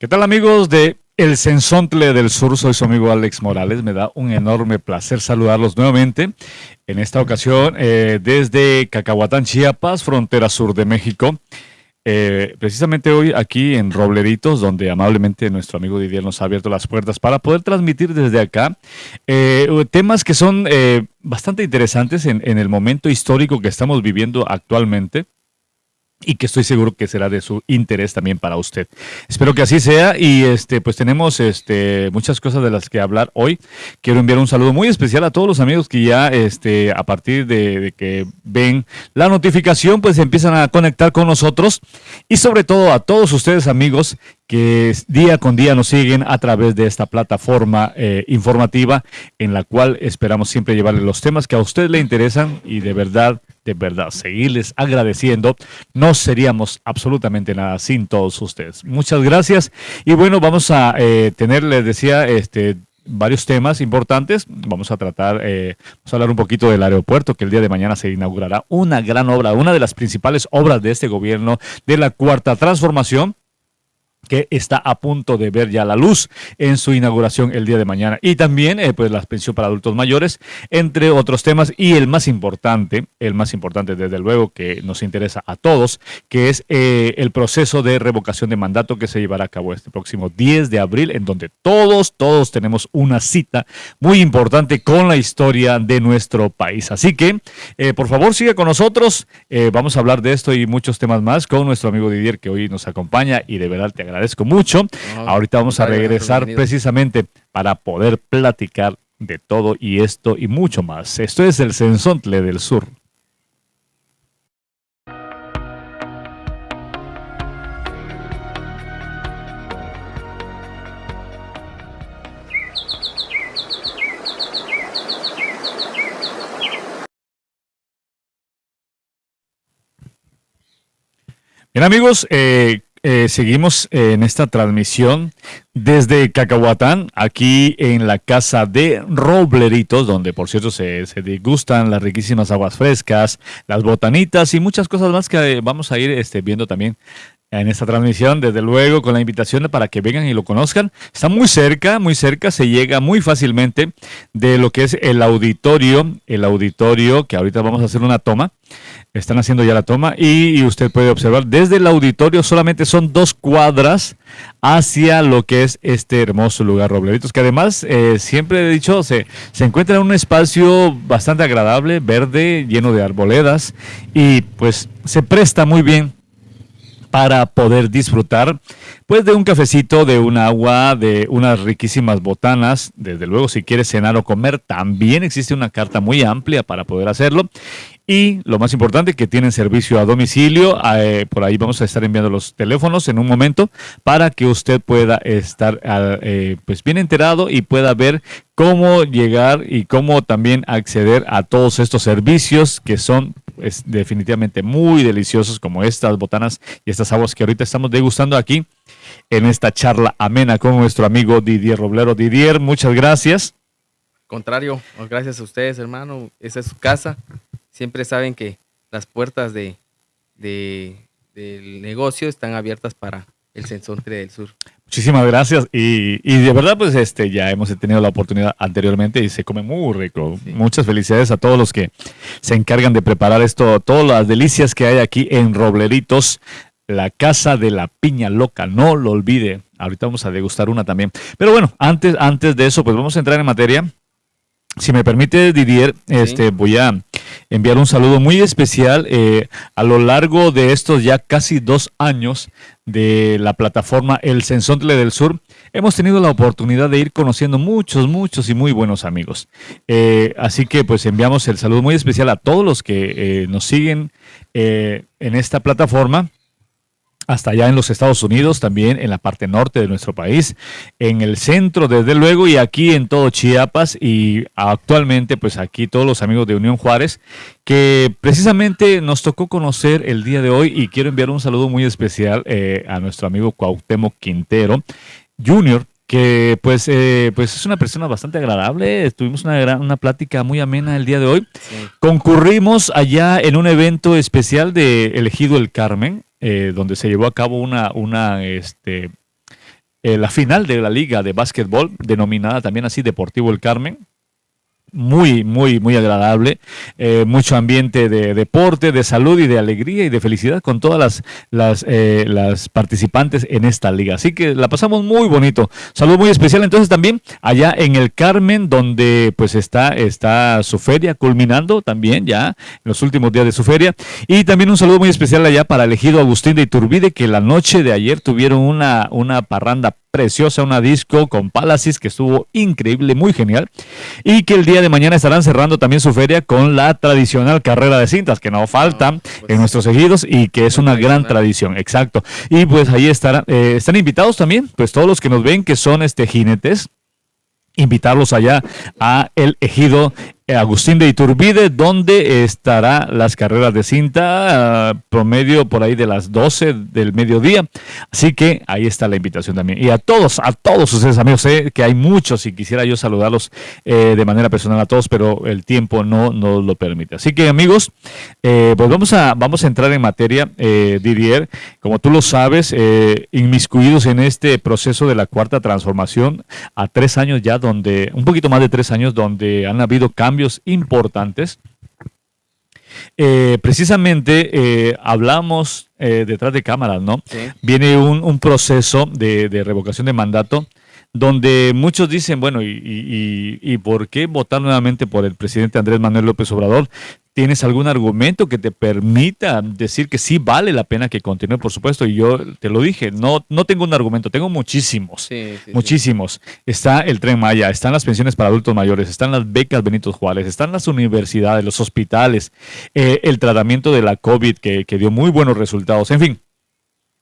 ¿Qué tal amigos de El Sensontle del Sur? Soy su amigo Alex Morales. Me da un enorme placer saludarlos nuevamente. En esta ocasión eh, desde Cacahuatán, Chiapas, frontera sur de México. Eh, precisamente hoy aquí en Robleritos, donde amablemente nuestro amigo Didier nos ha abierto las puertas para poder transmitir desde acá eh, temas que son bastante interesantes en, en el momento histórico que estamos viviendo actualmente y que estoy seguro que será de su interés también para usted. Espero que así sea y este pues tenemos este muchas cosas de las que hablar hoy. Quiero enviar un saludo muy especial a todos los amigos que ya este a partir de, que ven la notificación pues empiezan a conectar con nosotros y sobre todo a todos ustedes amigos que día con día nos siguen a través de esta plataforma eh, informativa en la cual esperamos siempre llevarles los temas que a usted le interesan y de verdad de verdad seguirles agradeciendo. No seríamos absolutamente nada sin todos ustedes. Muchas gracias. Y bueno, vamos a eh, tener, les decía, este varios temas importantes. Vamos a tratar, eh, vamos a hablar un poquito del aeropuerto, que el día de mañana se inaugurará una gran obra, una de las principales obras de este gobierno de la cuarta transformación que está a punto de ver ya la luz en su inauguración el día de mañana. Y también eh, pues la pensión para adultos mayores, entre otros temas. Y el más importante, el más importante desde luego que nos interesa a todos, que es eh, el proceso de revocación de mandato que se llevará a cabo este próximo 10 de abril, en donde todos, todos tenemos una cita muy importante con la historia de nuestro país. Así que, eh, por favor, siga con nosotros. vamos a hablar de esto y muchos temas más con nuestro amigo Didier que hoy nos acompaña y de verdad te agradezco agradezco mucho. Ahorita vamos a regresar precisamente para poder platicar de todo y esto y mucho más. Esto es el Sensontle del Sur. Bien amigos, eh, eh, seguimos en esta transmisión desde Cacahuatán, aquí en la casa de Robleritos, donde por cierto se, se degustan las riquísimas aguas frescas, las botanitas y muchas cosas más que vamos a ir este, viendo también en esta transmisión, desde luego con la invitación para que vengan y lo conozcan. Está muy cerca, muy cerca, se llega muy fácilmente de lo que es el auditorio, el auditorio, que ahorita vamos a hacer una toma. Están haciendo ya la toma y, usted puede observar desde el auditorio solamente son dos cuadras hacia lo que es este hermoso lugar Robleritos, que además eh, siempre he dicho se, se encuentra en un espacio bastante agradable, verde, lleno de arboledas y pues se presta muy bien para poder disfrutar pues de un cafecito, de un agua, de unas riquísimas botanas. Desde luego, si quieres cenar o comer, también existe una carta muy amplia para poder hacerlo. Y lo más importante, que tienen servicio a domicilio. Eh, por ahí vamos a estar enviando los teléfonos en un momento para que usted pueda estar eh, pues bien enterado y pueda ver cómo llegar y cómo también acceder a todos estos servicios que son es definitivamente muy deliciosos como estas botanas y estas aguas que ahorita estamos degustando aquí en esta charla amena con nuestro amigo Didier Roblero. Didier, muchas gracias. Contrario, gracias a ustedes, hermano. Esa es su casa. Siempre saben que las puertas de, del negocio están abiertas para el Sensontre del Sur. Muchísimas gracias y, de verdad pues este ya hemos tenido la oportunidad anteriormente y se come muy rico. Muchas felicidades a todos los que se encargan de preparar esto, todas las delicias que hay aquí en Robleritos, la casa de la piña loca, no lo olvide. Ahorita vamos a degustar una también. Pero bueno, antes, antes de eso pues vamos a entrar en materia. Si me permite, Didier, este, voy a enviar un saludo muy especial eh, a lo largo de estos ya casi dos años de la plataforma El Sensontle del Sur. Hemos tenido la oportunidad de ir conociendo muchos, muchos y muy buenos amigos. Eh, así que pues enviamos el saludo muy especial a todos los que eh, nos siguen en esta plataforma hasta allá en los Estados Unidos, también en la parte norte de nuestro país, en el centro desde luego y aquí en todo Chiapas y actualmente pues aquí todos los amigos de Unión Juárez que precisamente nos tocó conocer el día de hoy y quiero enviar un saludo muy especial eh, a nuestro amigo Cuauhtémoc Quintero Junior que pues, eh, pues es una persona bastante agradable. Tuvimos una, gran, una plática muy amena el día de hoy. Concurrimos allá en un evento especial de Elegido el Carmen, eh, donde se llevó a cabo una, una, este, eh, la final de la liga de básquetbol, denominada también así Deportivo El Carmen muy, muy, muy agradable. Eh, mucho ambiente de deporte, de salud y de alegría y de felicidad con todas las, las, eh, las participantes en esta liga. Así que la pasamos muy bonito. Saludo muy especial entonces también allá en el Carmen, donde pues está, está su feria culminando también ya en los últimos días de su feria. Y también un saludo muy especial allá para el ejido Agustín de Iturbide, que la noche de ayer tuvieron una, una parranda preciosa, una disco con Palacis que estuvo increíble, muy genial. Y que el día de mañana estarán cerrando también su feria con la tradicional carrera de cintas, que no falta ah, pues en nuestros ejidos y que es una gran tradición, exacto. Y pues ahí estarán, eh, están invitados también, pues todos los que nos ven que son este jinetes invitarlos allá a el ejido Agustín de Iturbide, donde estará las carreras de cinta ah, promedio por ahí de las 12 del mediodía. Así que ahí está la invitación también. Y a todos, a todos ustedes amigos, sé que hay muchos y quisiera yo saludarlos eh, de manera personal a todos, pero el tiempo no nos lo permite. Así que amigos, eh, pues vamos a, vamos a entrar en materia, Didier, como tú lo sabes, inmiscuidos en este proceso de la cuarta transformación a tres años ya, donde, un poquito más de tres años, donde han habido cambios cambios importantes. Eh, precisamente eh, hablamos eh, detrás de cámaras, ¿no? Viene un, proceso de, revocación de mandato donde muchos dicen, bueno, y, y, y, por qué votar nuevamente por el presidente Andrés Manuel López Obrador? ¿Tienes algún argumento que te permita decir que sí vale la pena que continúe? Por supuesto, y yo te lo dije, no, no tengo un argumento, tengo muchísimos, muchísimos. Está el Tren Maya, están las pensiones para adultos mayores, están las becas Benito Juárez, están las universidades, los hospitales, eh, el tratamiento de la COVID que, que dio muy buenos resultados, en fin.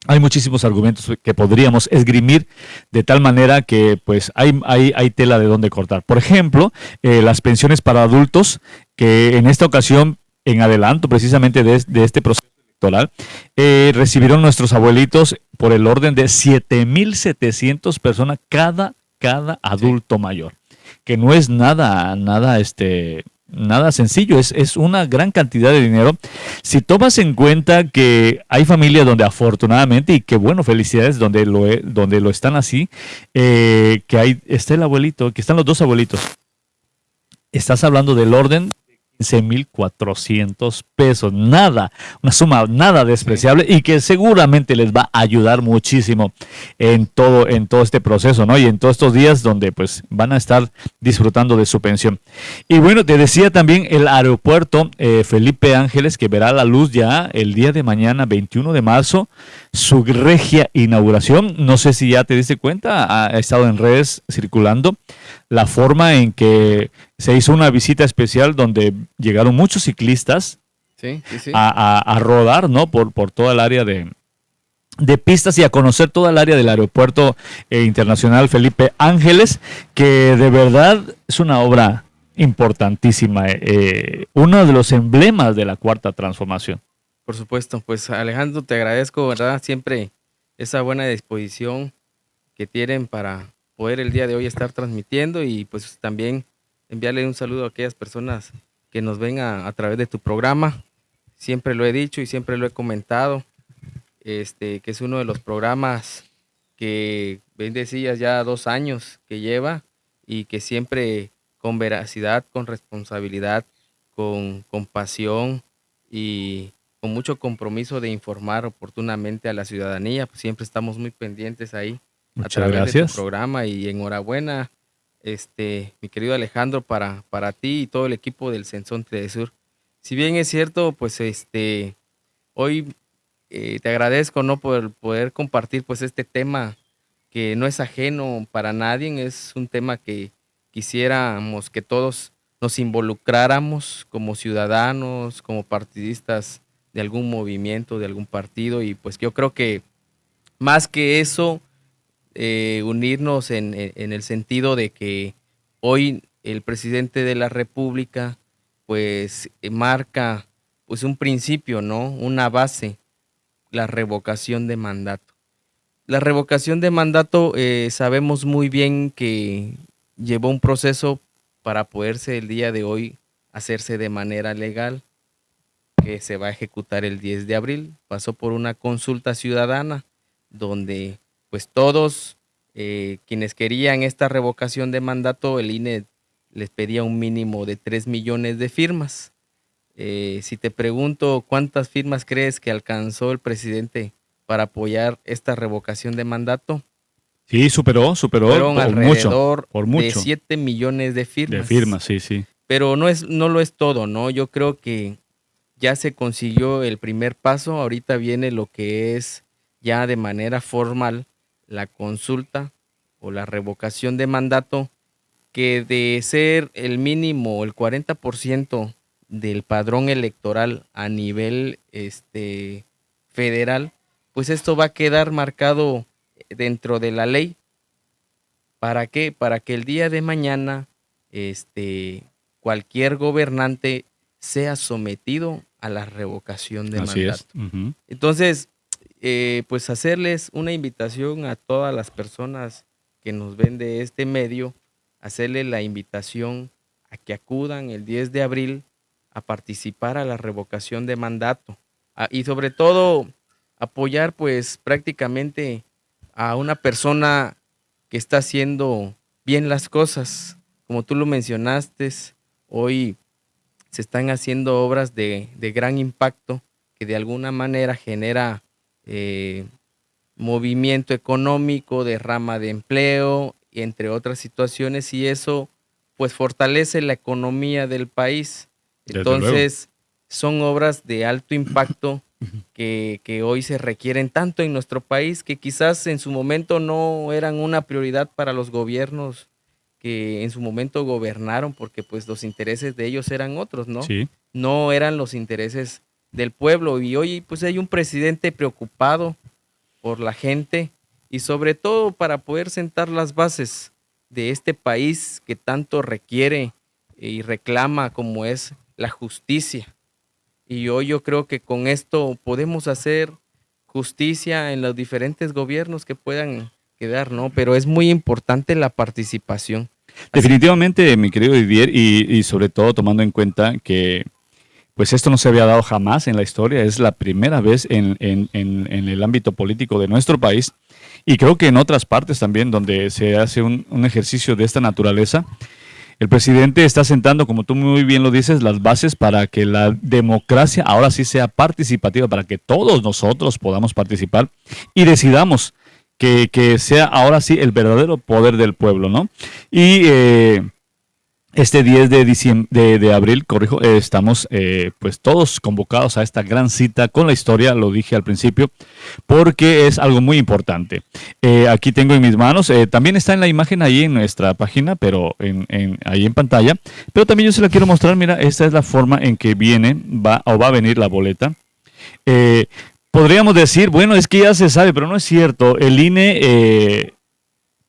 Hay muchísimos argumentos que podríamos esgrimir de tal manera que pues hay, hay, hay tela de dónde cortar. Por ejemplo, eh, las pensiones para adultos, que en esta ocasión, en adelanto precisamente de, este proceso electoral, eh, recibieron nuestros abuelitos por el orden de 7.700 personas cada, cada adulto mayor, que no es nada, nada este, nada sencillo, es, es, una gran cantidad de dinero. Si tomas en cuenta que hay familias donde afortunadamente, y que bueno, felicidades, donde lo, donde lo están así, eh, que hay, está el abuelito, que están los dos abuelitos. Estás hablando del orden 15.400 pesos. Nada, una suma nada despreciable y que seguramente les va a ayudar muchísimo en todo, en todo este proceso, ¿no? Y en todos estos días donde pues van a estar disfrutando de su pensión. Y bueno, te decía también el aeropuerto eh, Felipe Ángeles que verá la luz ya el día de mañana, 21 de marzo, su regia inauguración. No sé si ya te diste cuenta, ha estado en redes circulando la forma en que se hizo una visita especial donde llegaron muchos ciclistas A, rodar, ¿no? Por, por toda el área de, pistas y a conocer toda el área del aeropuerto eh, internacional Felipe Ángeles, que de verdad es una obra importantísima, eh, eh, uno de los emblemas de la cuarta transformación. Por supuesto, pues Alejandro, te agradezco, ¿verdad? Siempre esa buena disposición que tienen para poder el día de hoy estar transmitiendo y pues también enviarle un saludo a aquellas personas que nos ven a, través de tu programa. Siempre lo he dicho y siempre lo he comentado, este, que es uno de los programas que ven decías ya dos años que lleva y que siempre con veracidad, con responsabilidad, con compasión y con mucho compromiso de informar oportunamente a la ciudadanía, pues siempre estamos muy pendientes ahí Muchas a través gracias. de tu programa y enhorabuena, este, mi querido Alejandro, para, para ti y todo el equipo del Sensón Sur. Si bien es cierto, pues este, hoy eh, te agradezco no por poder compartir pues este tema que no es ajeno para nadie, es un tema que quisiéramos que todos nos involucráramos como ciudadanos, como partidistas de algún movimiento, de algún partido, y pues yo creo que más que eso, eh, unirnos en, el sentido de que hoy el presidente de la República pues eh, marca pues un principio, ¿no? Una base, la revocación de mandato. La revocación de mandato eh, sabemos muy bien que llevó un proceso para poderse el día de hoy hacerse de manera legal, que se va a ejecutar el 10 de abril. Pasó por una consulta ciudadana donde pues todos eh, quienes querían esta revocación de mandato, el INE les pedía un mínimo de 3 millones de firmas. Eh, si te pregunto cuántas firmas crees que alcanzó el presidente para apoyar esta revocación de mandato, Sí, superó, superó fueron por alrededor mucho, por mucho. de 7 millones de firmas. de firmas, sí, sí. Pero no, es, no lo es todo, ¿no? Yo creo que ya se consiguió el primer paso, ahorita viene lo que es ya de manera formal la consulta o la revocación de mandato, que de ser el mínimo, el 40% del padrón electoral a nivel este, federal, pues esto va a quedar marcado dentro de la ley. ¿Para qué? Para que el día de mañana este, cualquier gobernante sea sometido a la revocación de Así mandato. es. Entonces, eh, pues hacerles una invitación a todas las personas que nos ven de este medio, hacerle la invitación a que acudan el 10 de abril a participar a la revocación de mandato Ah, y sobre todo apoyar pues prácticamente a una persona que está haciendo bien las cosas. Como tú lo mencionaste, hoy se están haciendo obras de, de gran impacto que de alguna manera genera eh, movimiento económico, derrama de empleo, entre otras situaciones, y eso pues fortalece la economía del país. Entonces, son obras de alto impacto que, que hoy se requieren tanto en nuestro país que quizás en su momento no eran una prioridad para los gobiernos que en su momento gobernaron porque pues los intereses de ellos eran otros, ¿no? Sí. no eran los intereses del pueblo. Y hoy pues hay un presidente preocupado por la gente y sobre todo para poder sentar las bases de este país que tanto requiere y reclama como es la justicia. Y hoy yo creo que con esto podemos hacer justicia en los diferentes gobiernos que puedan quedar, ¿no? Pero es muy importante la participación. Definitivamente, mi querido Didier, y, y sobre todo tomando en cuenta que pues esto no se había dado jamás en la historia, es la primera vez en, el ámbito político de nuestro país y creo que en otras partes también donde se hace un, un ejercicio de esta naturaleza. El presidente está sentando, como tú muy bien lo dices, las bases para que la democracia ahora sí sea participativa, para que todos nosotros podamos participar y decidamos que, que sea ahora sí el verdadero poder del pueblo, ¿no? Y eh, este 10 de, de, abril, corrijo, eh, estamos eh, pues todos convocados a esta gran cita con la historia, lo dije al principio, porque es algo muy importante. Eh, aquí tengo en mis manos, también está en la imagen ahí en nuestra página, pero en, ahí en pantalla, pero también yo se la quiero mostrar, mira, esta es la forma en que viene, va o va a venir la boleta. Podríamos decir, bueno, es que ya se sabe, pero no es cierto, el INE...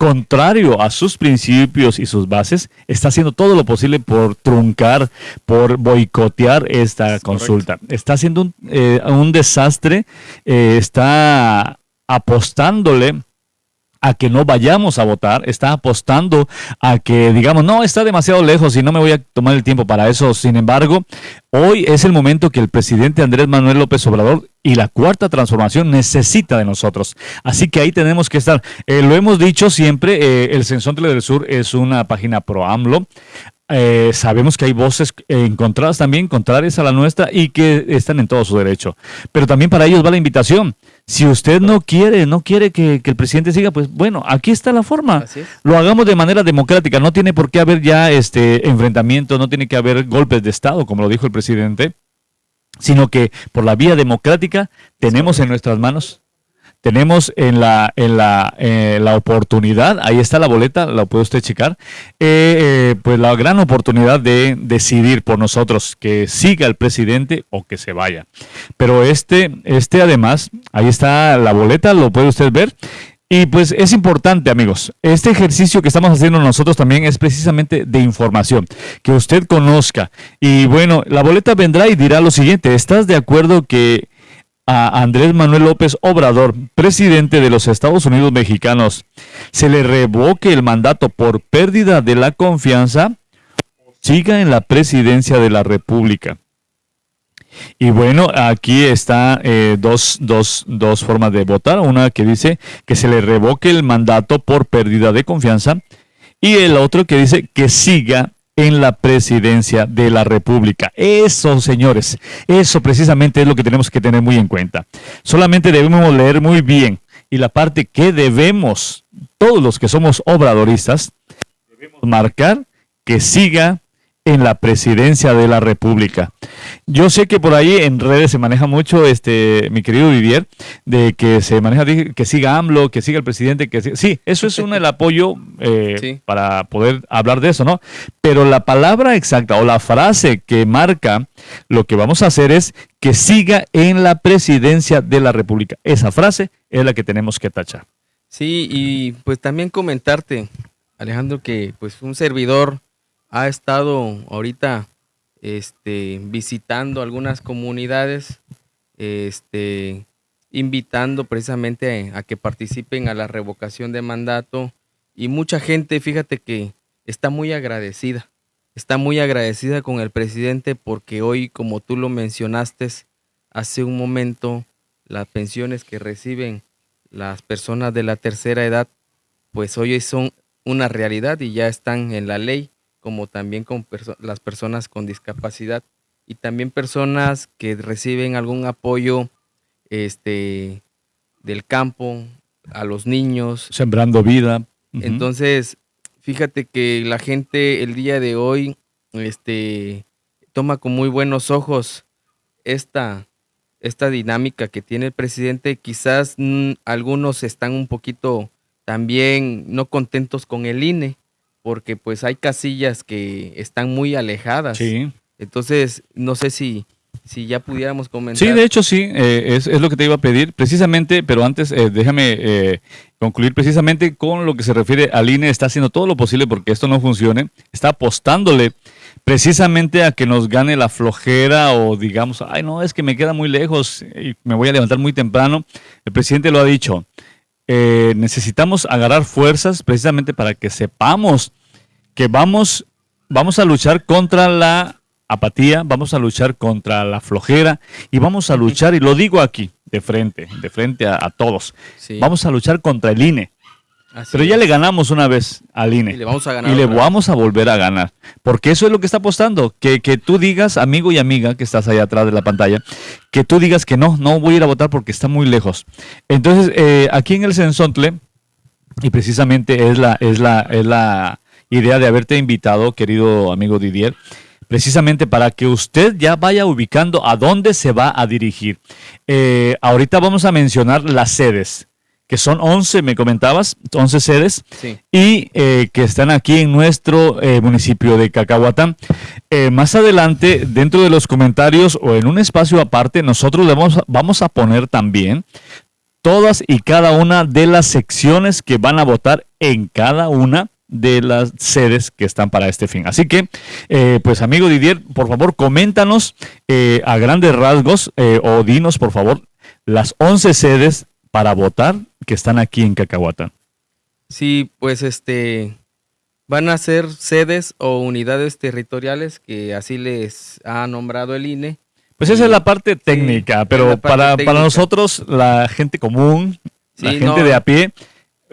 contrario a sus principios y sus bases, está haciendo todo lo posible por truncar, por boicotear esta Es consulta. Está haciendo un, eh, un desastre, eh, está apostándole a que no vayamos a votar, está apostando a que digamos, no, está demasiado lejos y no me voy a tomar el tiempo para eso. Sin embargo, hoy es el momento que el presidente Andrés Manuel López Obrador y la cuarta transformación necesita de nosotros. Así que ahí tenemos que estar. Eh, lo hemos dicho siempre, eh, el Censontle del Sur es una página pro AMLO. Eh, sabemos que hay voces eh, encontradas también, contrarias a la nuestra y que están en todo su derecho. Pero también para ellos va la invitación. Si usted no quiere, no quiere que, que el presidente siga, pues bueno, aquí está la forma. Es. Lo hagamos de manera democrática. No tiene por qué haber ya este enfrentamiento, no tiene que haber golpes de Estado, como lo dijo el presidente, sino que por la vía democrática tenemos en nuestras manos tenemos en la, en la, eh, la oportunidad, ahí está la boleta, la puede usted checar, eh, eh, pues la gran oportunidad de decidir por nosotros que siga el presidente o que se vaya. Pero este, este además, ahí está la boleta, lo puede usted ver. Y pues es importante, amigos, este ejercicio que estamos haciendo nosotros también es precisamente de información, que usted conozca. Y bueno, la boleta vendrá y dirá lo siguiente, ¿estás de acuerdo que a Andrés Manuel López Obrador, presidente de los Estados Unidos mexicanos, se le revoque el mandato por pérdida de la confianza, siga en la presidencia de la República. Y bueno, aquí está eh, dos, dos, dos formas de votar. Una que dice que se le revoque el mandato por pérdida de confianza y el otro que dice que siga en la presidencia de la República. Eso, señores, eso precisamente es lo que tenemos que tener muy en cuenta. Solamente debemos leer muy bien y la parte que debemos, todos los que somos obradoristas, debemos marcar que siga en la presidencia de la República. Yo sé que por ahí en redes se maneja mucho, este, mi querido Vivier, de que se maneja que siga AMLO, que siga el presidente, que sí, eso es un el apoyo eh, para poder hablar de eso, ¿no? Pero la palabra exacta o la frase que marca lo que vamos a hacer es que siga en la presidencia de la República. Esa frase es la que tenemos que tachar. Sí, y pues también comentarte, Alejandro, que pues un servidor ha estado ahorita este, visitando algunas comunidades, este, invitando precisamente a que participen a la revocación de mandato. Y mucha gente, fíjate que está muy agradecida, está muy agradecida con el presidente porque hoy, como tú lo mencionaste hace un momento, las pensiones que reciben las personas de la tercera edad, pues hoy son una realidad y ya están en la ley como también con las personas con discapacidad y también personas que reciben algún apoyo este, del campo, a los niños. Sembrando vida. Entonces, fíjate que la gente el día de hoy este, toma con muy buenos ojos esta, esta dinámica que tiene el presidente. Quizás mm, algunos están un poquito también no contentos con el INE, porque pues hay casillas que están muy alejadas. Sí. Entonces, no sé si, si ya pudiéramos comentar. Sí, de hecho sí, eh, es, lo que te iba a pedir, precisamente, pero antes eh, déjame eh, concluir precisamente con lo que se refiere al INE, está haciendo todo lo posible porque esto no funcione, está apostándole precisamente a que nos gane la flojera o digamos, ay no, es que me queda muy lejos y me voy a levantar muy temprano. El presidente lo ha dicho, eh, necesitamos agarrar fuerzas precisamente para que sepamos que vamos, vamos a luchar contra la apatía, vamos a luchar contra la flojera y vamos a luchar, y lo digo aquí, de frente, de frente a, todos, vamos a luchar contra el INE. Pero ya le ganamos una vez al INE. Y le vamos a ganar. Y le vamos a volver a ganar. Porque eso es lo que está apostando. Que, que tú digas, amigo y amiga que estás allá atrás de la pantalla, que tú digas que no, no voy a ir a votar porque está muy lejos. Entonces, eh, aquí en el Sensontle, y precisamente es la, es, la, es la idea de haberte invitado, querido amigo Didier, precisamente para que usted ya vaya ubicando a dónde se va a dirigir. Eh, ahorita vamos a mencionar las sedes que son 11, me comentabas, 11 sedes, y eh, que están aquí en nuestro eh, municipio de Cacahuatán. Eh, más adelante, dentro de los comentarios o en un espacio aparte, nosotros le vamos, vamos a poner también todas y cada una de las secciones que van a votar en cada una de las sedes que están para este fin. Así que, pues amigo Didier, por favor, coméntanos a grandes rasgos o dinos, por favor, las 11 sedes para votar que están aquí en Cacahuatán. Sí, pues este van a ser sedes o unidades territoriales que así les ha nombrado el INE. Pues esa es la parte técnica, pero para, para, nosotros, la gente común, la gente de a pie,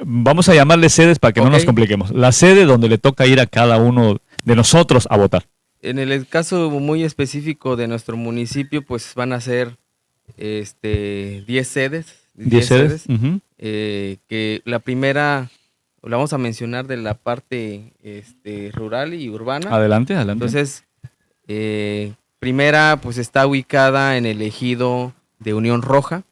vamos a llamarle sedes para que no nos compliquemos. La sede donde le toca ir a cada uno de nosotros a votar. En el caso muy específico de nuestro municipio, pues van a ser este 10 sedes 10 sedes. Eh, que la primera, la vamos a mencionar de la parte este, rural y urbana. Adelante, adelante. Entonces, eh, primera, pues está ubicada en el ejido de Unión Roja.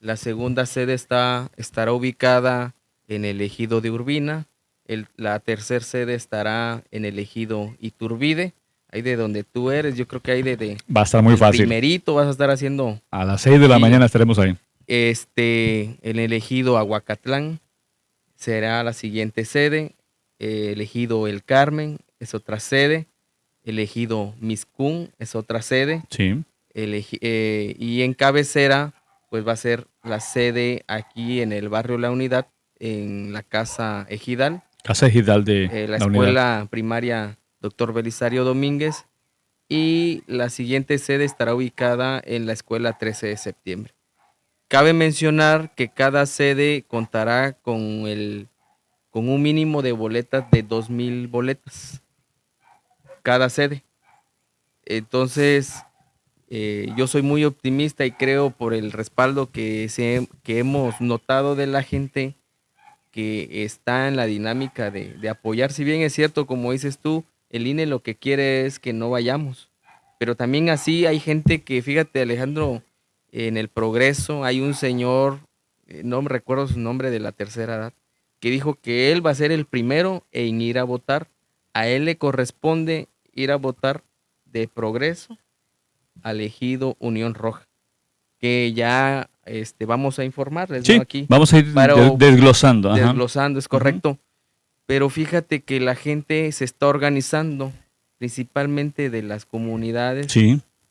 La segunda sede está, estará ubicada en el ejido de Urbina. El, la tercera sede estará en el ejido Iturbide. Ahí de donde tú eres, yo creo que ahí de, Va a estar muy fácil. Primerito vas a estar haciendo. A las 6 de la mañana estaremos ahí. Este, el elegido Aguacatlán será la siguiente sede. elegido El Carmen es otra sede. Elegido Miscún es otra sede. Sí. Eh, y en cabecera, pues va a ser la sede aquí en el barrio La Unidad, en la Casa Ejidal. Casa Ejidal de eh, la, escuela primaria Doctor Belisario Domínguez. y la siguiente sede estará ubicada en la escuela 13 de septiembre. Cabe mencionar que cada sede contará con, el, con un mínimo de boletas de 2.000 boletas, cada sede. Entonces, eh, yo soy muy optimista y creo por el respaldo que, se, que hemos notado de la gente que está en la dinámica de, de, apoyar. Si bien es cierto, como dices tú, el INE lo que quiere es que no vayamos. Pero también así hay gente que, fíjate Alejandro, en el progreso hay un señor, eh, no me recuerdo su nombre de la tercera edad, que dijo que él va a ser el primero en ir a votar. A él le corresponde ir a votar de progreso al ejido Unión Roja, que ya este, vamos a informarles sí, aquí. Vamos a ir desglosando. Desglosando, es correcto. Pero fíjate que la gente se está organizando, principalmente de las comunidades,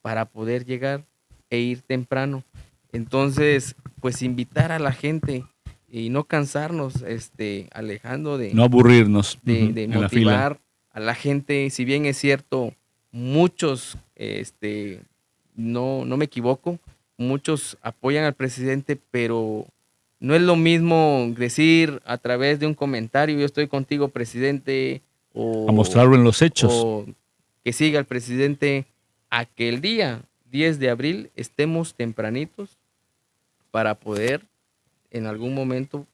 para poder llegar e ir temprano. Entonces, pues invitar a la gente y no cansarnos, este, alejando de... No aburrirnos. De, motivar a la gente, si bien es cierto, muchos, este, no, no me equivoco, muchos apoyan al presidente, pero no es lo mismo decir a través de un comentario, yo estoy contigo, presidente, o... A mostrarlo en los hechos. O que siga el presidente aquel día, 10 de abril, estemos tempranitos para poder en algún momento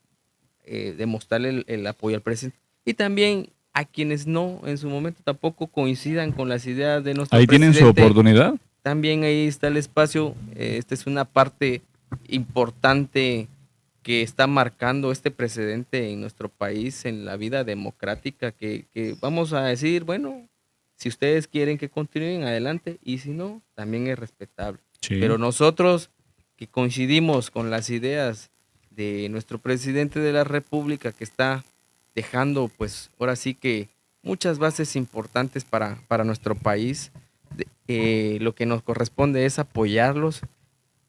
eh, demostrarle el, apoyo al presidente. Y también a quienes no, en su momento tampoco coincidan con las ideas de nuestro Ahí tienen su oportunidad. También ahí está el espacio. Eh, esta es una parte importante que está marcando este precedente en nuestro país, en la vida democrática, que, vamos a decir, bueno, si ustedes quieren que continúen adelante y si no, también es respetable. Pero nosotros que coincidimos con las ideas de nuestro presidente de la República que está dejando, pues ahora sí que muchas bases importantes para, para nuestro país, eh, lo que nos corresponde es apoyarlos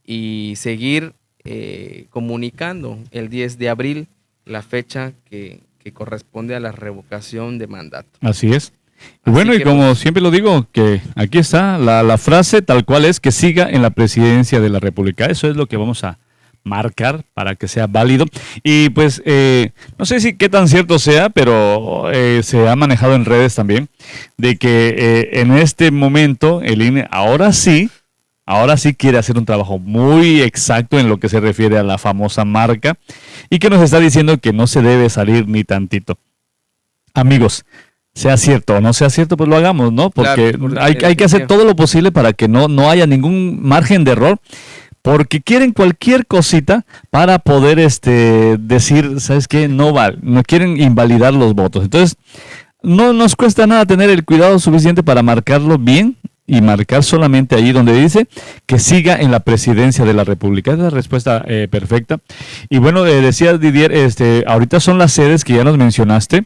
y seguir eh, comunicando el 10 de abril la fecha que, corresponde a la revocación de mandato. Así es. Bueno, y como siempre lo digo, que aquí está la, la, frase tal cual es que siga en la presidencia de la República. Eso es lo que vamos a marcar para que sea válido. Y pues eh, no sé si qué tan cierto sea, pero eh, se ha manejado en redes también de que eh, en este momento el INE ahora sí, ahora sí quiere hacer un trabajo muy exacto en lo que se refiere a la famosa marca y que nos está diciendo que no se debe salir ni tantito. Amigos, sea cierto o no sea cierto, pues lo hagamos, ¿no? Porque hay, hay, que hacer todo lo posible para que no, no haya ningún margen de error porque quieren cualquier cosita para poder este, decir, ¿sabes qué? No vale, no quieren invalidar los votos. Entonces, no nos cuesta nada tener el cuidado suficiente para marcarlo bien y marcar solamente ahí donde dice que siga en la presidencia de la República. Esa es la respuesta eh, perfecta. Y bueno, eh, decía Didier, este, ahorita son las sedes que ya nos mencionaste.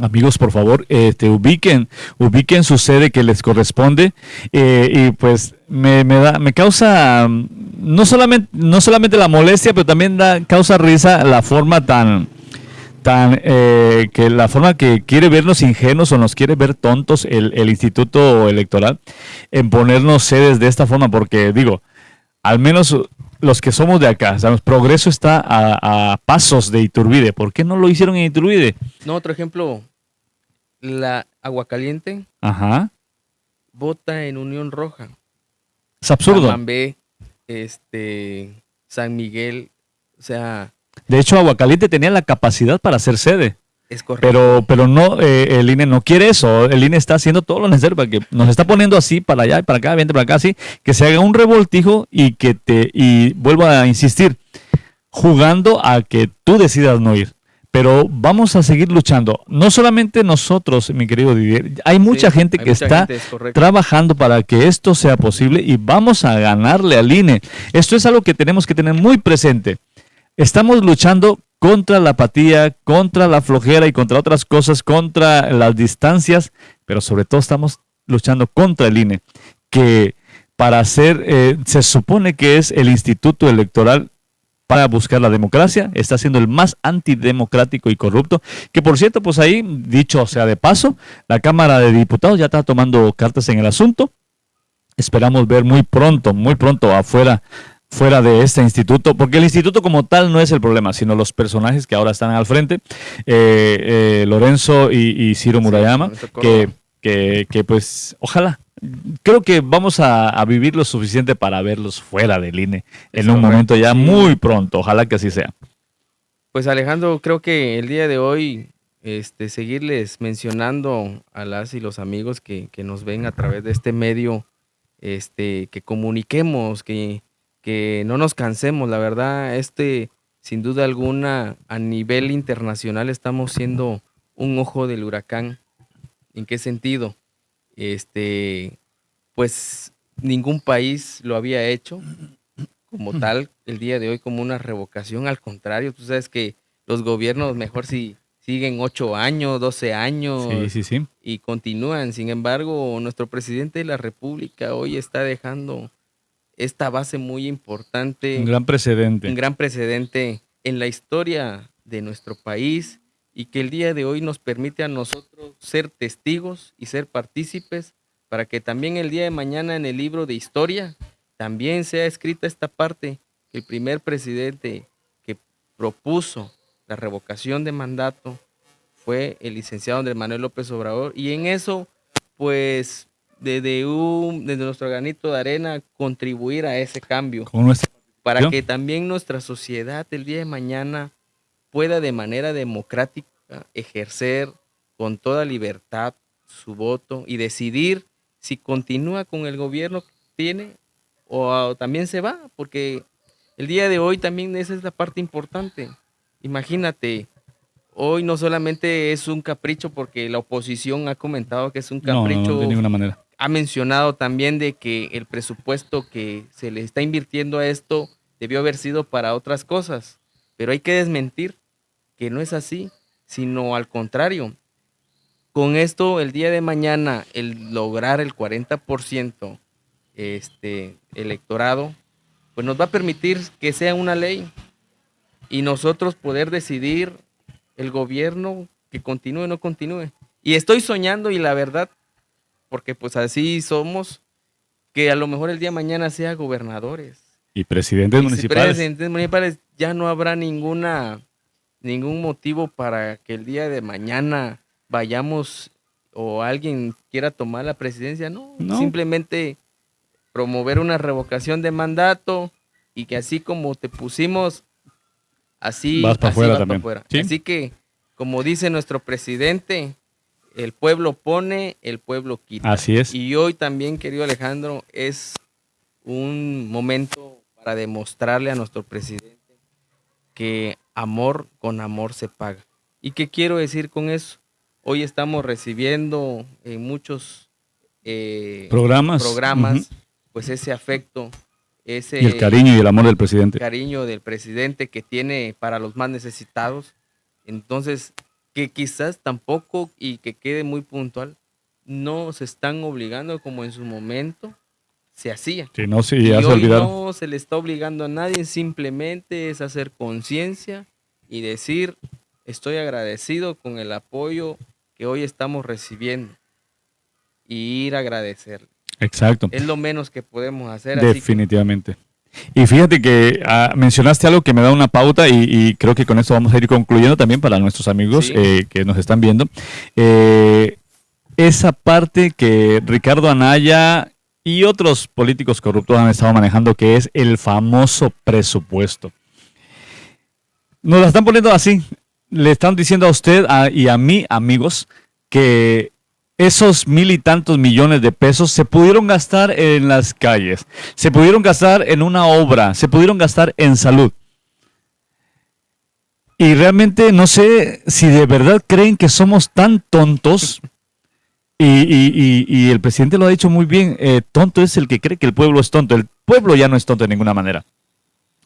Amigos, por favor, este, ubiquen, ubiquen su sede que les corresponde eh, y pues me, da, me causa no solamente, no solamente la molestia, pero también da, causa risa la forma tan, tan eh, que la forma que quiere vernos ingenuos o nos quiere ver tontos el, el Instituto Electoral en ponernos sedes de esta forma, porque digo, al menos los que somos de acá, sabemos, Progreso está a, pasos de Iturbide. ¿Por qué no lo hicieron en Iturbide? No, otro ejemplo, la agua caliente Ajá. vota en Unión Roja. Es absurdo. este, San Miguel, o sea... De hecho, Aguacaliente tenía la capacidad para hacer sede. Es correcto. Pero, pero no, eh, el INE no quiere eso. El INE está haciendo todo lo necesario para que nos está poniendo así para allá y para acá, vente para acá, así, que se haga un revoltijo y que te, y vuelvo a insistir, jugando a que tú decidas no ir. Pero vamos a seguir luchando. No solamente nosotros, mi querido Didier, hay mucha gente que está trabajando para que esto sea posible y vamos a ganarle al INE. Esto es algo que tenemos que tener muy presente. Estamos luchando contra la apatía, contra la flojera y contra otras cosas, contra las distancias, pero sobre todo estamos luchando contra el INE, que para ser, eh, se supone que es el instituto electoral para buscar la democracia, está siendo el más antidemocrático y corrupto, que por cierto, pues ahí, dicho sea de paso, la Cámara de Diputados ya está tomando cartas en el asunto. Esperamos ver muy pronto, muy pronto afuera fuera de este instituto, porque el instituto como tal no es el problema, sino los personajes que ahora están al frente, eh, eh, Lorenzo y, Ciro Murayama, que, que, que, pues ojalá, creo que vamos a, vivir lo suficiente para verlos fuera del INE en un momento ya muy pronto, ojalá que así sea. Pues Alejandro, creo que el día de hoy este, seguirles mencionando a las y los amigos que, que nos ven a través de este medio, este, que comuniquemos, que que no nos cansemos, la verdad, este, sin duda alguna, a nivel internacional estamos siendo un ojo del huracán. ¿En qué sentido? Este, pues ningún país lo había hecho como tal el día de hoy como una revocación. Al contrario, tú sabes que los gobiernos mejor si siguen ocho años, doce años y continúan. Sin embargo, nuestro presidente de la República hoy está dejando esta base muy importante. Un gran precedente. Un gran precedente en la historia de nuestro país y que el día de hoy nos permite a nosotros ser testigos y ser partícipes para que también el día de mañana en el libro de historia también sea escrita esta parte, que el primer presidente que propuso la revocación de mandato fue el licenciado Andrés Manuel López Obrador y en eso pues desde, un, desde nuestro granito de arena contribuir a ese cambio. para que también nuestra sociedad el día de mañana pueda de manera democrática ejercer con toda libertad su voto y decidir si continúa con el gobierno que tiene o también se va, porque el día de hoy también esa es la parte importante. Imagínate, hoy no solamente es un capricho porque la oposición ha comentado que es un capricho de ninguna manera ha mencionado también de que el presupuesto que se le está invirtiendo a esto debió haber sido para otras cosas, pero hay que desmentir que no es así, sino al contrario. Con esto, el día de mañana, el lograr el 40% este, electorado, pues nos va a permitir que sea una ley y nosotros poder decidir el gobierno que continúe o no continúe. Y estoy soñando y la verdad porque pues así somos, que a lo mejor el día de mañana sea gobernadores. Y presidentes municipales. Presidentes municipales, ya no habrá ninguna, ningún motivo para que el día de mañana vayamos o alguien quiera tomar la presidencia, no, simplemente promover una revocación de mandato y que así como te pusimos, así vas para afuera también. Así que, como dice nuestro presidente, el pueblo pone, el pueblo quita. Así es. Y hoy también, querido Alejandro, es un momento para demostrarle a nuestro presidente que amor con amor se paga. ¿Y qué quiero decir con eso? Hoy estamos recibiendo en muchos eh, programas, programas pues ese afecto, ese y el cariño y el amor del presidente. cariño del presidente que tiene para los más necesitados. Entonces, que quizás tampoco, y que quede muy puntual, no se están obligando como en su momento se hacía. Que no, se, ya se no se le está obligando a nadie, simplemente es hacer conciencia y decir, estoy agradecido con el apoyo que hoy estamos recibiendo y ir a agradecer. Exacto. Es lo menos que podemos hacer. Definitivamente. Y fíjate que ah, mencionaste algo que me da una pauta y, creo que con esto vamos a ir concluyendo también para nuestros amigos eh, que nos están viendo. Eh, esa parte que Ricardo Anaya y otros políticos corruptos han estado manejando, que es el famoso presupuesto. Nos la están poniendo así. Le están diciendo a usted y a mí, amigos, que esos mil y tantos millones de pesos se pudieron gastar en las calles, se pudieron gastar en una obra, se pudieron gastar en salud. Y realmente no sé si de verdad creen que somos tan tontos. Y, el presidente lo ha dicho muy bien, eh, tonto es el que cree que el pueblo es tonto. El pueblo ya no es tonto de ninguna manera.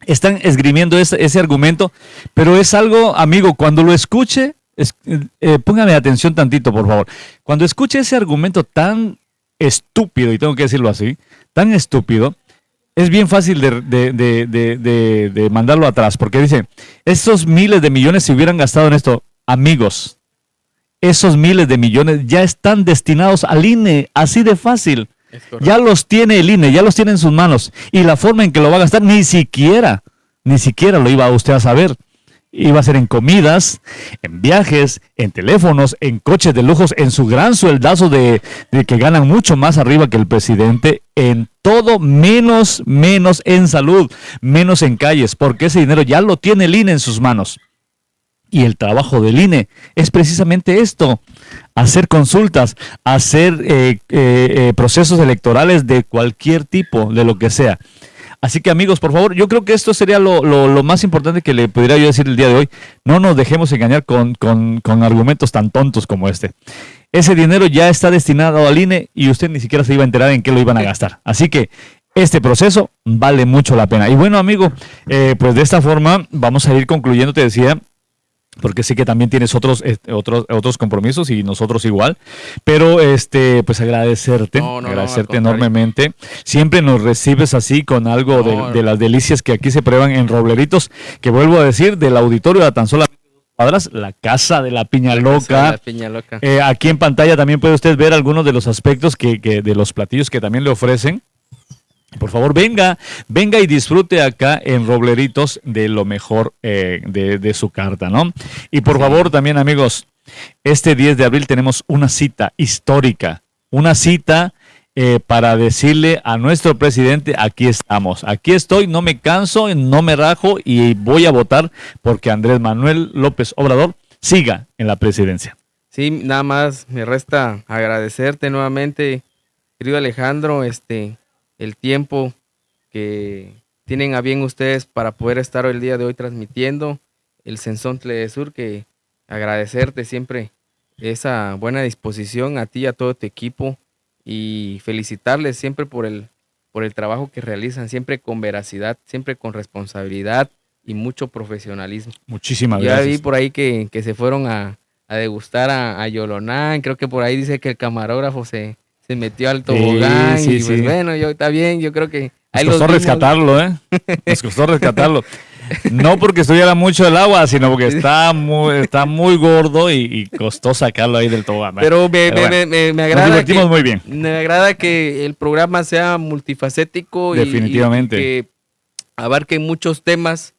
Están esgrimiendo ese argumento, pero es algo, amigo, cuando lo escuche, eh, póngame atención tantito, por favor. Cuando escuche ese argumento tan estúpido, y tengo que decirlo así, tan estúpido, es bien fácil de, mandarlo atrás, porque dice, esos miles de millones se hubieran gastado en esto, amigos, esos miles de millones ya están destinados al INE, así de fácil. Ya los tiene el INE, ya los tiene en sus manos. Y la forma en que lo va a gastar, ni siquiera, ni siquiera lo iba usted a saber. Iba a ser en comidas, en viajes, en teléfonos, en coches de lujos, en su gran sueldazo de, que ganan mucho más arriba que el presidente, en todo menos, menos en salud, menos en calles, porque ese dinero ya lo tiene el INE en sus manos. Y el trabajo del INE es precisamente esto, hacer consultas, hacer eh, eh, eh, procesos electorales de cualquier tipo, de lo que sea. Así que amigos, por favor, yo creo que esto sería lo, más importante que le pudiera yo decir el día de hoy. No nos dejemos engañar con, argumentos tan tontos como este. Ese dinero ya está destinado al INE y usted ni siquiera se iba a enterar en qué lo iban a gastar. Así que este proceso vale mucho la pena. Y bueno, amigo, eh, pues de esta forma vamos a ir concluyendo, te decía, porque sé que también tienes otros, este, otros, otros compromisos y nosotros igual. Pero este, pues agradecerte, agradecerte enormemente. Siempre nos recibes así con algo de, las delicias que aquí se prueban en Robleritos, que vuelvo a decir, del auditorio de tan solo cuadras, la casa de la piña loca. Eh, aquí en pantalla también puede usted ver algunos de los aspectos que, que de los platillos que también le ofrecen. Por favor, venga, venga y disfrute acá en Robleritos de lo mejor eh, de, su carta, ¿no? Y por favor, también amigos, este 10 de abril tenemos una cita histórica, una cita eh, para decirle a nuestro presidente, aquí estamos, aquí estoy, no me canso, no me rajo y voy a votar porque Andrés Manuel López Obrador siga en la presidencia. Sí, nada más me resta agradecerte nuevamente, querido Alejandro, este, el tiempo que tienen a bien ustedes para poder estar el día de hoy transmitiendo el de Sur, que agradecerte siempre esa buena disposición a ti y a todo tu equipo y felicitarles siempre por el, por el trabajo que realizan, siempre con veracidad, siempre con responsabilidad y mucho profesionalismo. Muchísimas gracias. Ya vi por ahí que, se fueron a, degustar a, a Yolonán, creo que por ahí dice que el camarógrafo se, se metió al tobogán y pues bueno, yo está bien, yo creo que... Nos costó rescatarlo, ¿eh? Nos costó rescatarlo. No porque estuviera mucho el agua, sino porque está muy, está muy gordo y, costó sacarlo ahí del tobogán. Pero, me, agrada. Nos divertimos muy bien. Me agrada que el programa sea multifacético Definitivamente. y, que abarque muchos temas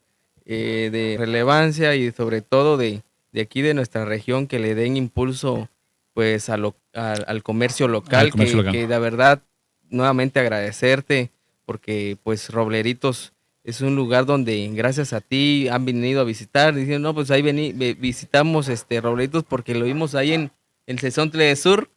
eh, de relevancia y sobre todo de, de aquí de nuestra región que le den impulso pues a lo, al, comercio local, que, de verdad nuevamente agradecerte porque pues Robleritos es un lugar donde gracias a ti han venido a visitar, diciendo, no, pues ahí vení, visitamos este Robleritos porque lo vimos ahí en, el Sesontle de Sur.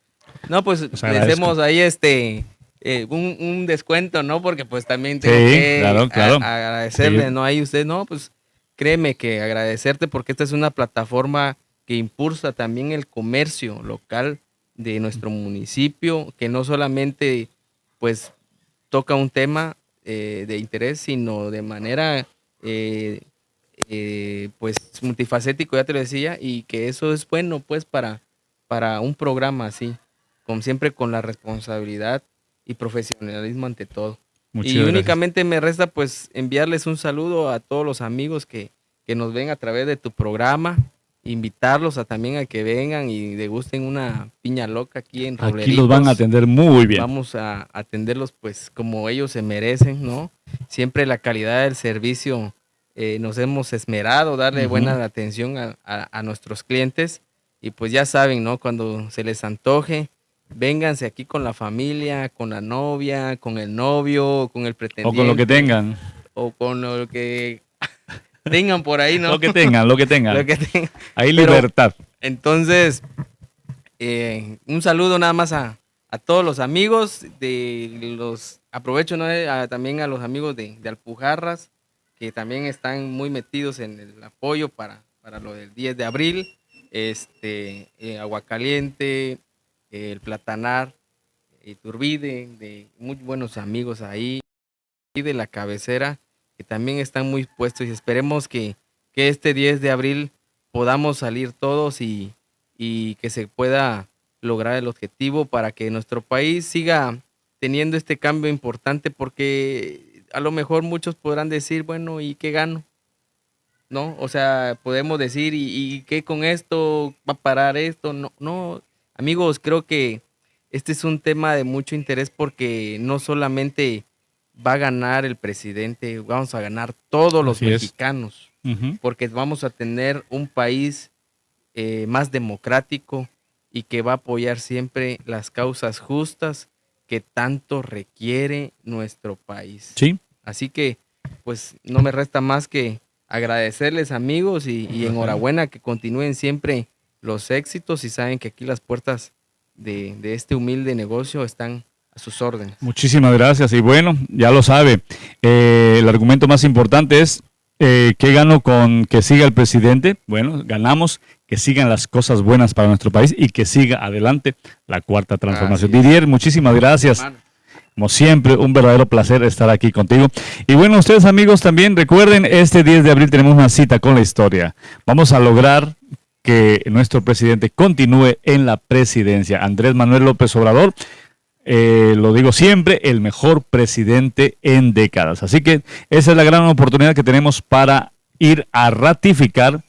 No, pues, le hacemos ahí este eh, un, descuento, ¿no? Porque pues también tengo que agradecerle, ¿no? Ahí usted, no, pues créeme que agradecerte porque esta es una plataforma que impulsa también el comercio local de nuestro municipio, que no solamente pues toca un tema eh, de interés, sino de manera eh, eh, pues multifacético, ya te lo decía, y que eso es bueno pues para, para un programa así, como siempre con la responsabilidad y profesionalismo ante todo. y únicamente me resta pues enviarles un saludo a todos los amigos que, que nos ven a través de tu programa, invitarlos a también a que vengan y degusten una piña loca aquí en Robleritos. Aquí los van a atender muy bien. Vamos a atenderlos pues como ellos se merecen, ¿no? Siempre la calidad del servicio eh, nos hemos esmerado, darle buena atención a, nuestros clientes y pues ya saben, ¿no? Cuando se les antoje, vénganse aquí con la familia, con la novia, con el novio, con el pretendiente. O con lo que tengan. O con lo que tengan por ahí, ¿no? Lo que tengan, lo que tengan. Ahí libertad. entonces, eh, un saludo nada más a, todos los amigos de los, aprovecho también a los amigos de, Alpujarras, que también están muy metidos en el apoyo para, para lo del 10 de abril, este, eh, Aguacaliente, el Platanar, Turbide, de muy buenos amigos ahí, y de la cabecera, que también están muy puestos y esperemos que, este 10 de abril podamos salir todos y, que se pueda lograr el objetivo para que nuestro país siga teniendo este cambio importante porque a lo mejor muchos podrán decir, bueno, ¿y qué gano? ¿No? O sea, podemos decir, ¿y, y qué con esto va a parar esto? No, no, amigos, creo que este es un tema de mucho interés porque no solamente va a ganar el presidente, vamos a ganar todos los mexicanos, porque vamos a tener un país eh, más democrático y que va a apoyar siempre las causas justas que tanto requiere nuestro país. Sí. Así que, pues, no me resta más que agradecerles amigos y, y enhorabuena que continúen siempre los éxitos y saben que aquí las puertas de, este humilde negocio están a sus órdenes. Muchísimas gracias. Y bueno, ya lo sabe, eh, el argumento más importante es eh, ¿qué gano con que siga el presidente? Bueno, ganamos que sigan las cosas buenas para nuestro país y que siga adelante la cuarta transformación. Didier, muchísimas gracias. Como siempre, un verdadero placer estar aquí contigo. Y bueno, ustedes amigos también recuerden, este 10 de abril tenemos una cita con la historia. Vamos a lograr que nuestro presidente continúe en la presidencia. Andrés Manuel López Obrador, eh, lo digo siempre, el mejor presidente en décadas. Así que esa es la gran oportunidad que tenemos para ir a ratificar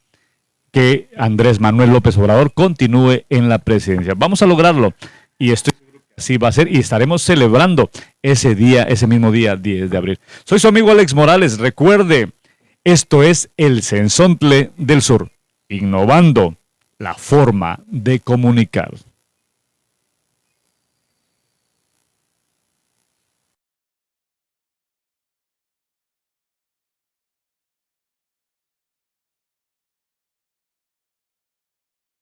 que Andrés Manuel López Obrador continúe en la presidencia. Vamos a lograrlo y estoy así va a ser y estaremos celebrando ese día, ese mismo día, 10 de abril. Soy su amigo Alex Morales. Recuerde, esto es el Censontle del Sur innovando la forma de comunicar.